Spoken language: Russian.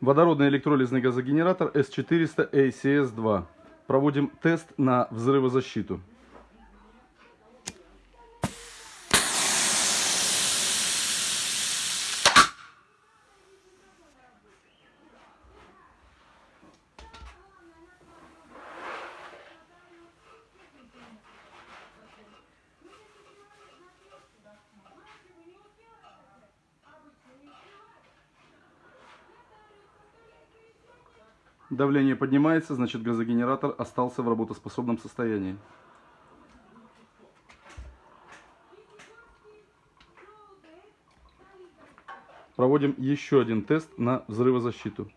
Водородный электролизный газогенератор S400 ACS-2. Проводим тест на взрывозащиту. Давление поднимается, значит газогенератор остался в работоспособном состоянии. Проводим еще один тест на взрывозащиту.